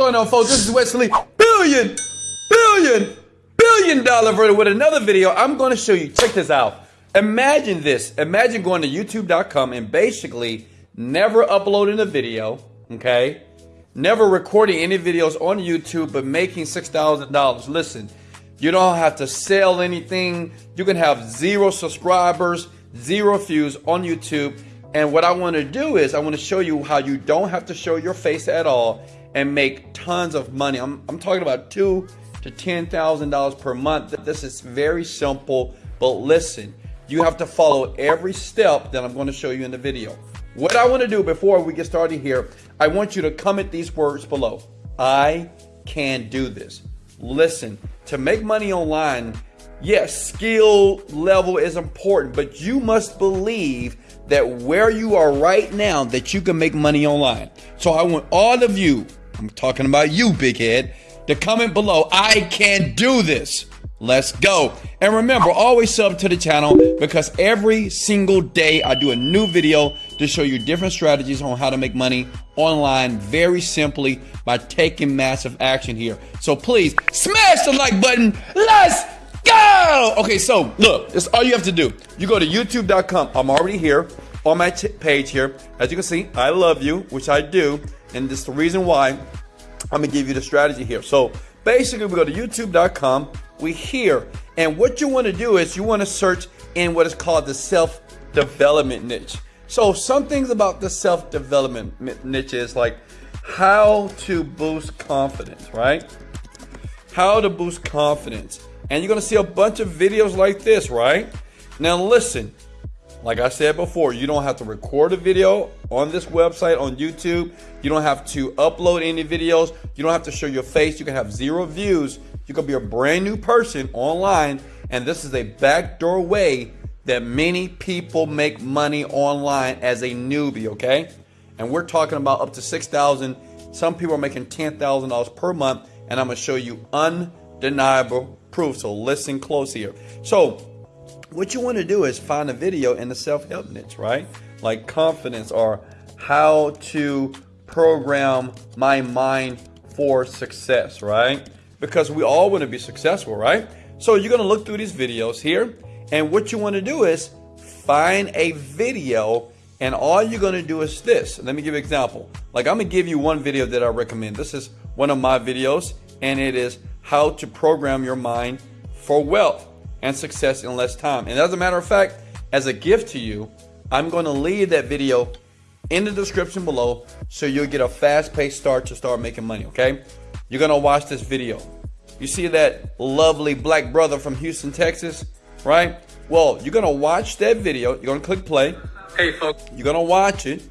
going on, folks? This is Wesley, billion, billion, billion dollar Virgin with another video. I'm going to show you. Check this out. Imagine this. Imagine going to YouTube.com and basically never uploading a video, okay? Never recording any videos on YouTube, but making $6,000. Listen, you don't have to sell anything. You can have zero subscribers, zero views on YouTube. And what I want to do is I want to show you how you don't have to show your face at all and make tons of money. I'm, I'm talking about two to ten thousand dollars per month. This is very simple, but listen, you have to follow every step that I'm going to show you in the video. What I want to do before we get started here, I want you to comment these words below. I can do this. Listen, to make money online, yes, skill level is important, but you must believe that where you are right now that you can make money online. So I want all of you, I'm talking about you, big head, to comment below, I can do this. Let's go. And remember, always sub to the channel because every single day I do a new video to show you different strategies on how to make money online very simply by taking massive action here. So please smash the like button. Let's go. Okay, so look, this all you have to do. You go to youtube.com. I'm already here on my page here. As you can see, I love you, which I do. And this is the reason why I'm gonna give you the strategy here. So basically we go to youtube.com we hear. And what you want to do is you want to search in what is called the self development niche. So, some things about the self development niche is like how to boost confidence, right? How to boost confidence. And you're to see a bunch of videos like this, right? Now, listen, like I said before, you don't have to record a video on this website on YouTube. You don't have to upload any videos. You don't have to show your face. You can have zero views you can be a brand new person online, and this is a backdoor way that many people make money online as a newbie, okay? And we're talking about up to 6000 Some people are making $10,000 per month, and I'm gonna show you undeniable proof. So listen close here. So, what you wanna do is find a video in the self help niche, right? Like confidence or how to program my mind for success, right? because we all want to be successful, right? So you're going to look through these videos here, and what you want to do is find a video, and all you're going to do is this. Let me give you an example. Like I'm going to give you one video that I recommend. This is one of my videos, and it is how to program your mind for wealth and success in less time. And as a matter of fact, as a gift to you, I'm going to leave that video in the description below so you'll get a fast-paced start to start making money, okay? You're going to watch this video. You see that lovely black brother from Houston, Texas, right? Well, you're going to watch that video. You're going to click play. Hey, folks. You're going to watch it.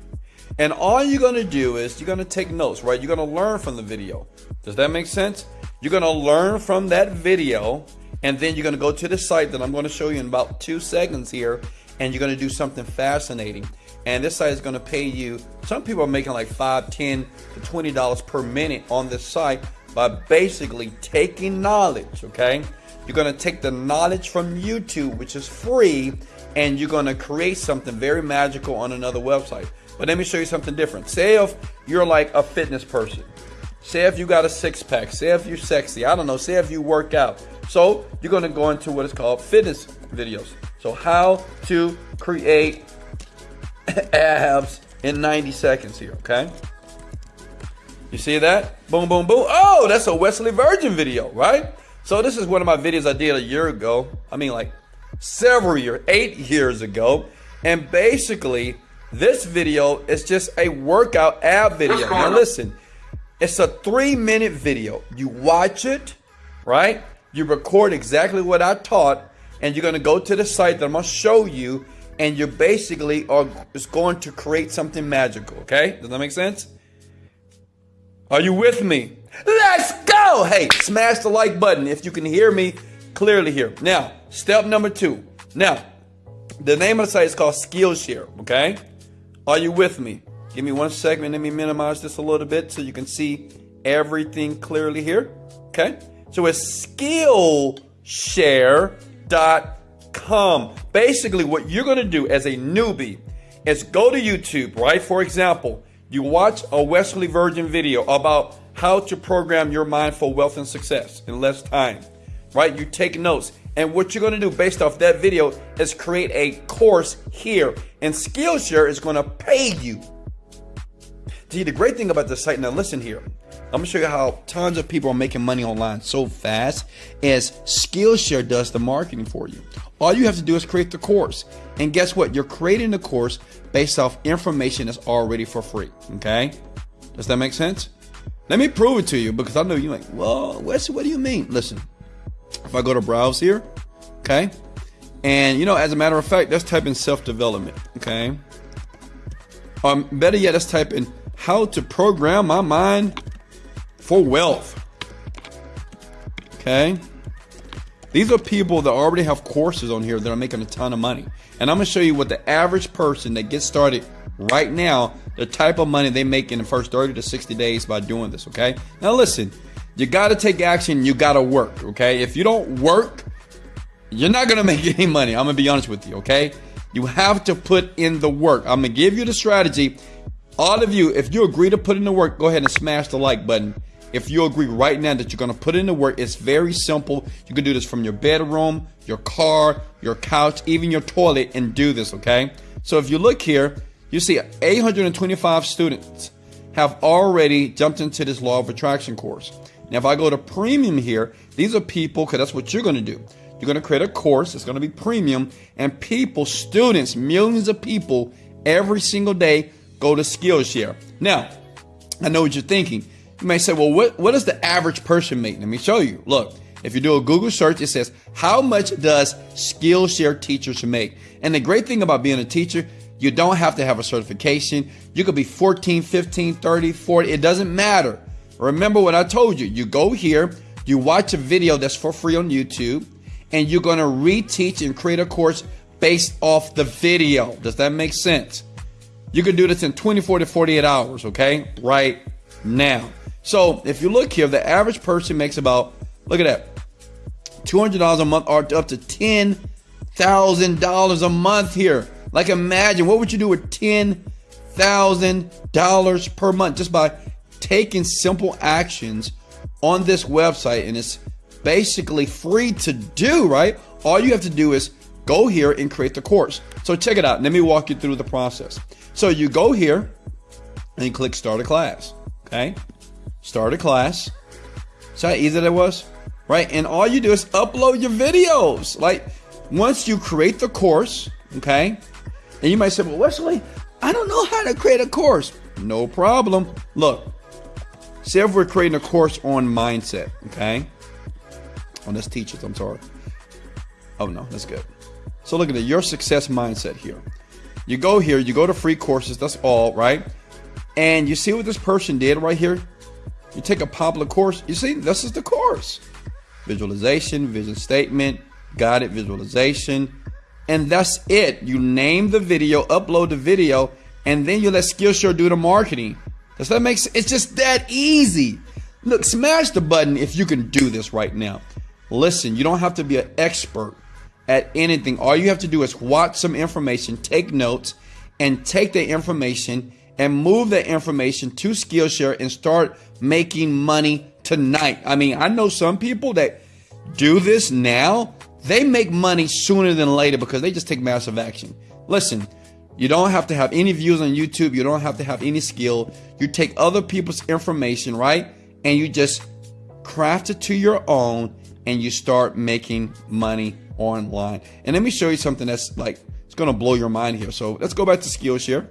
And all you're going to do is you're going to take notes, right? You're going to learn from the video. Does that make sense? You're going to learn from that video. And then you're going to go to the site that I'm going to show you in about two seconds here. And you're going to do something fascinating. And this site is going to pay you some people are making like 5 10 to 20 dollars per minute on this site by basically taking knowledge okay? You're going to take the knowledge from youtube which is free and you're going to create something very magical on another website. But let me show you something different. Say if you're like a fitness person. Say if you got a six-pack. Say if you're sexy. I don't know. Say if you work out so you're going to go into what is called fitness videos so how to create abs in 90 seconds here, okay? You see that? Boom, boom, boom. Oh, that's a Wesley Virgin video, right? So this is one of my videos I did a year ago. I mean, like several years, eight years ago. And basically, this video is just a workout ab video. Now listen, it's a three minute video. You watch it, right? You record exactly what I taught, and you're gonna go to the site that I'm gonna show you and you basically are is going to create something magical. Okay, does that make sense? Are you with me? Let's go! Hey, smash the like button if you can hear me clearly here. Now, step number two. Now, the name of the site is called Skillshare. Okay, are you with me? Give me one second. Let me minimize this a little bit so you can see everything clearly here. Okay, so it's Skillshare.com. Basically, what you're going to do as a newbie is go to YouTube, right? For example, you watch a Wesley Virgin video about how to program your mind for wealth and success in less time, right? You take notes. And what you're going to do based off that video is create a course here. And Skillshare is going to pay you. See, the great thing about this site, now listen here. I'm to show you how tons of people are making money online so fast as Skillshare does the marketing for you. All you have to do is create the course. And guess what? You're creating the course based off information that's already for free. Okay? Does that make sense? Let me prove it to you because I know you're like, well, Wesley, what do you mean? Listen, if I go to browse here, okay, and you know, as a matter of fact, let's type in self-development, okay. Um, better yet, let's type in how to program my mind for wealth. Okay. These are people that already have courses on here that are making a ton of money. And I'm going to show you what the average person that gets started right now, the type of money they make in the first 30 to 60 days by doing this, okay? Now listen, you got to take action, you got to work, okay? If you don't work, you're not going to make any money. I'm going to be honest with you, okay? You have to put in the work. I'm going to give you the strategy. All of you, if you agree to put in the work, go ahead and smash the like button if you agree right now that you're going to put in the work, it's very simple. You can do this from your bedroom, your car, your couch, even your toilet, and do this, okay? So if you look here, you see 825 students have already jumped into this law of attraction course. Now, if I go to premium here, these are people, because that's what you're going to do. You're going to create a course, it's going to be premium, and people, students, millions of people every single day go to Skillshare. Now, I know what you're thinking. You may say, well, what, what does the average person make? Let me show you. Look, if you do a Google search, it says, how much does Skillshare teachers make? And the great thing about being a teacher, you don't have to have a certification. You could be 14, 15, 30, 40. It doesn't matter. Remember what I told you. You go here, you watch a video that's for free on YouTube, and you're going to reteach and create a course based off the video. Does that make sense? You can do this in 24 to 48 hours, okay? Right now. So if you look here, the average person makes about, look at that, $200 a month or up to $10,000 a month here. Like imagine, what would you do with $10,000 per month just by taking simple actions on this website and it's basically free to do, right? All you have to do is go here and create the course. So check it out. Let me walk you through the process. So you go here and click start a class, okay? Start a class. See how easy that was? Right? And all you do is upload your videos. Like once you create the course, okay? And you might say, well, Wesley, I don't know how to create a course. No problem. Look, say if we're creating a course on mindset, okay? On oh, this teachers, I'm sorry. Oh no, that's good. So look at it, your success mindset here. You go here, you go to free courses, that's all, right? And you see what this person did right here? You take a popular course, you see, this is the course. Visualization, vision statement, guided visualization, and that's it. You name the video, upload the video, and then you let Skillshare do the marketing. Does that make sense? It's just that easy. Look, smash the button if you can do this right now. Listen, you don't have to be an expert at anything. All you have to do is watch some information, take notes, and take the information and move that information to Skillshare and start making money tonight. I mean, I know some people that do this now, they make money sooner than later because they just take massive action. Listen, you don't have to have any views on YouTube, you don't have to have any skill. You take other people's information, right? And you just craft it to your own and you start making money online. And let me show you something that's like it's gonna blow your mind here. So let's go back to Skillshare.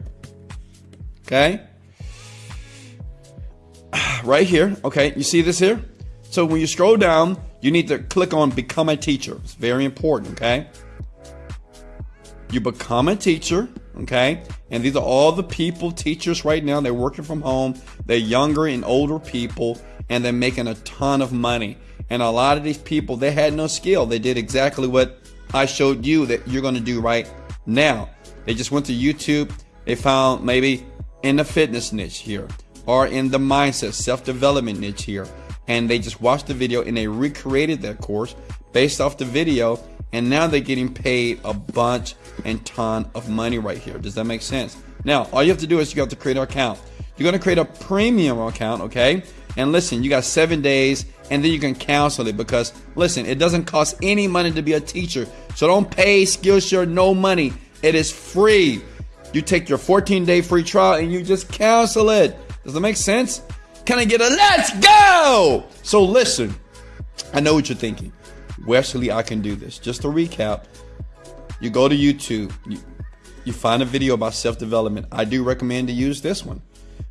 Okay. Right here. Okay. You see this here? So when you scroll down, you need to click on become a teacher. It's very important. Okay. You become a teacher. Okay. And these are all the people, teachers right now. They're working from home. They're younger and older people and they're making a ton of money. And a lot of these people, they had no skill. They did exactly what I showed you that you're going to do right now. They just went to YouTube. They found maybe in the fitness niche here or in the mindset self-development niche here and they just watched the video and they recreated that course based off the video and now they're getting paid a bunch and ton of money right here does that make sense now all you have to do is you have to create an account you're going to create a premium account okay And listen, you got seven days and then you can cancel it because listen, it doesn't cost any money to be a teacher. So don't pay Skillshare no money. It is free. You take your 14 day free trial and you just cancel it. Does that make sense? Can I get a let's go? So listen, I know what you're thinking. Wesley, I can do this. Just to recap, you go to YouTube, you, you find a video about self development. I do recommend to use this one,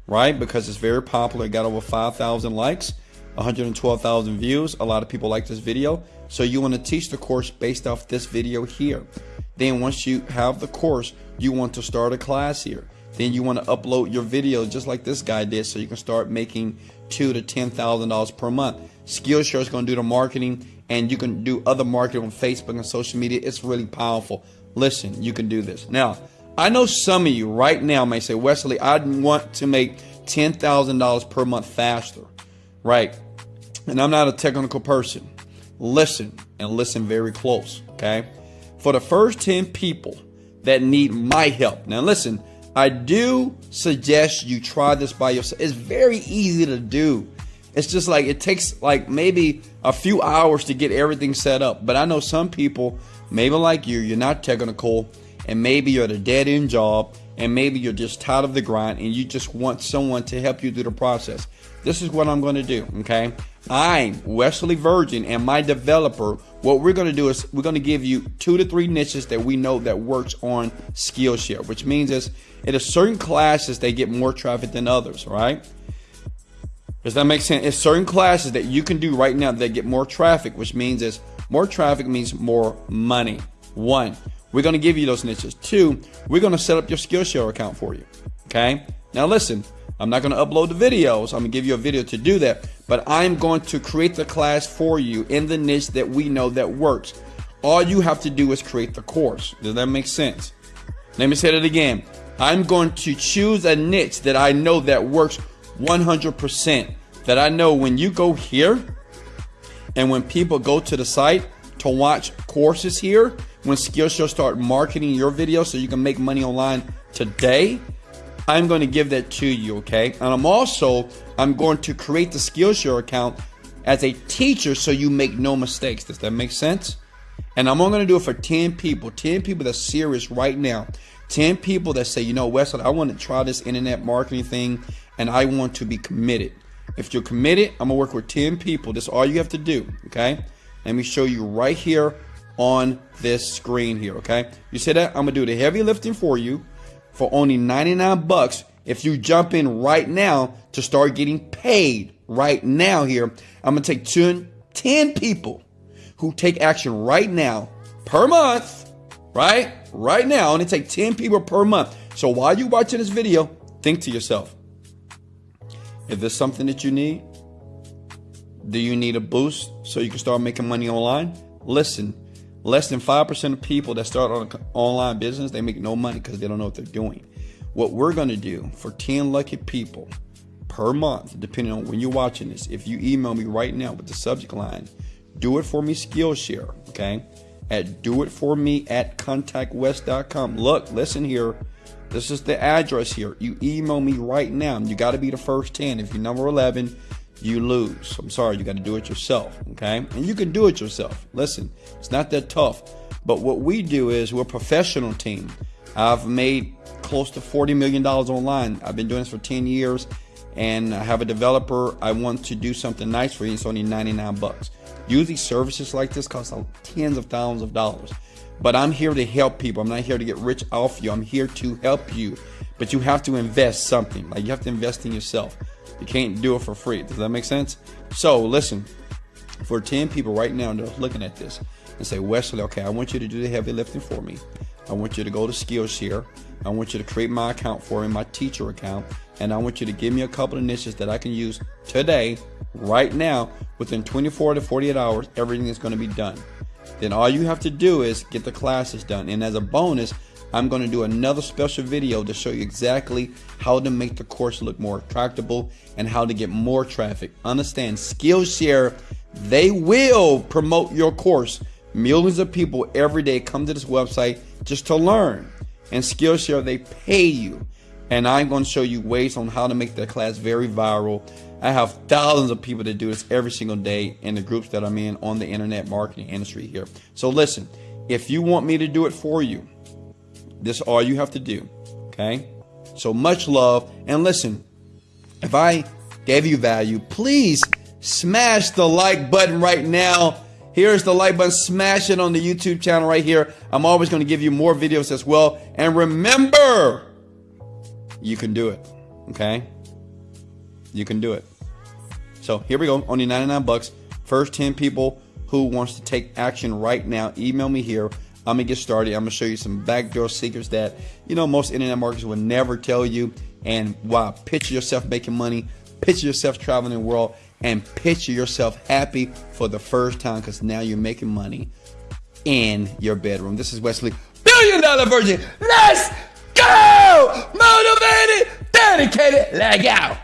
right? Because it's very popular. It got over 5,000 likes, 112,000 views. A lot of people like this video. So you want to teach the course based off this video here. Then once you have the course, you want to start a class here. Then you want to upload your video just like this guy did so you can start making two to ten thousand dollars per month. Skillshare is going to do the marketing and you can do other marketing on Facebook and social media. It's really powerful. Listen, you can do this. Now, I know some of you right now may say, Wesley, I want to make $10,000 per month faster, right? And I'm not a technical person. Listen and listen very close, okay? For the first 10 people that need my help. Now, listen, I do suggest you try this by yourself. It's very easy to do. It's just like it takes like maybe a few hours to get everything set up. But I know some people Maybe like you, you're not technical, and maybe you're at a dead end job, and maybe you're just tired of the grind and you just want someone to help you through the process. This is what I'm going to do, okay? I'm Wesley Virgin and my developer. What we're going to do is we're going to give you two to three niches that we know that works on Skillshare, which means is it is certain classes they get more traffic than others, right? Does that make sense? It's certain classes that you can do right now that get more traffic, which means is more traffic means more money. One, we're going to give you those niches. Two, we're going to set up your Skillshare account for you. Okay. Now listen, I'm not going to upload the videos. I'm going to give you a video to do that, but I'm going to create the class for you in the niche that we know that works. All you have to do is create the course. Does that make sense? Let me say it again. I'm going to choose a niche that I know that works 100%. That I know when you go here, and when people go to the site to watch courses here, when Skillshare start marketing your video so you can make money online today, I'm going to give that to you, okay? And I'm also I'm going to create the Skillshare account as a teacher so you make no mistakes. Does that make sense? And I'm only going to do it for 10 people, 10 people that's serious right now. 10 people that say, you know, Wesley, I want to try this internet marketing thing and I want to be committed. If you're committed, I'm gonna work with 10 people. That's all you have to do, okay? Let me show you right here on this screen here, okay? You see that? I'm gonna do the heavy lifting for you for only 99 bucks if you jump in right now to start getting paid right now here. I'm gonna take 10, 10 people who take action right now per month, right? Right now, I'm gonna take 10 people per month. So while you're watching this video, think to yourself, if there's something that you need, do you need a boost so you can start making money online? Listen, less than 5% of people that start on an online business, they make no money because they don't know what they're doing. What we're going to do for 10 lucky people per month, depending on when you're watching this, if you email me right now with the subject line, do it for me Skillshare, okay? At do it for me at contactwest.com. Look, listen here. This is the address here. You email me right now. You got to be the first 10. If you're number 11, you lose. I'm sorry, you got to do it yourself, okay? And you can do it yourself. Listen, it's not that tough. But what we do is we're a professional team. I've made close to $40 million online. I've been doing this for 10 years and I have a developer. I want to do something nice for you. It's only 99 bucks. Usually services like this cost tens of thousands of dollars. But I'm here to help people. I'm not here to get rich off you. I'm here to help you. But you have to invest something. Like you have to invest in yourself. You can't do it for free. Does that make sense? So listen, for 10 people right now that are looking at this and say, Wesley, okay, I want you to do the heavy lifting for me. I want you to go to Skillshare. I want you to create my account for me, my teacher account, and I want you to give me a couple of niches that I can use today, right now, within 24 to 48 hours. Everything is going to be done then all you have to do is get the classes done. And as a bonus, I'm going to do another special video to show you exactly how to make the course look more attractable and how to get more traffic. Understand, Skillshare, they will promote your course. Millions of people every day come to this website just to learn. And Skillshare, they pay you. And I'm going to show you ways on how to make that class very viral I have thousands of people that do this every single day in the groups that I'm in on the internet marketing industry here. So listen, if you want me to do it for you, this is all you have to do. Okay? So much love. And listen, if I gave you value, please smash the like button right now. Here's the like button. Smash it on the YouTube channel right here. I'm always going to give you more videos as well. And remember, you can do it. Okay? You can do it. So here we go. Only 99 bucks. First 10 people who wants to take action right now, email me here. I'm gonna get started. I'm gonna show you some backdoor secrets that you know most internet marketers will never tell you. And wow, picture yourself making money, picture yourself traveling the world, and picture yourself happy for the first time because now you're making money in your bedroom. This is Wesley, billion dollar virgin. Let's go! Motivated, dedicated, leg out.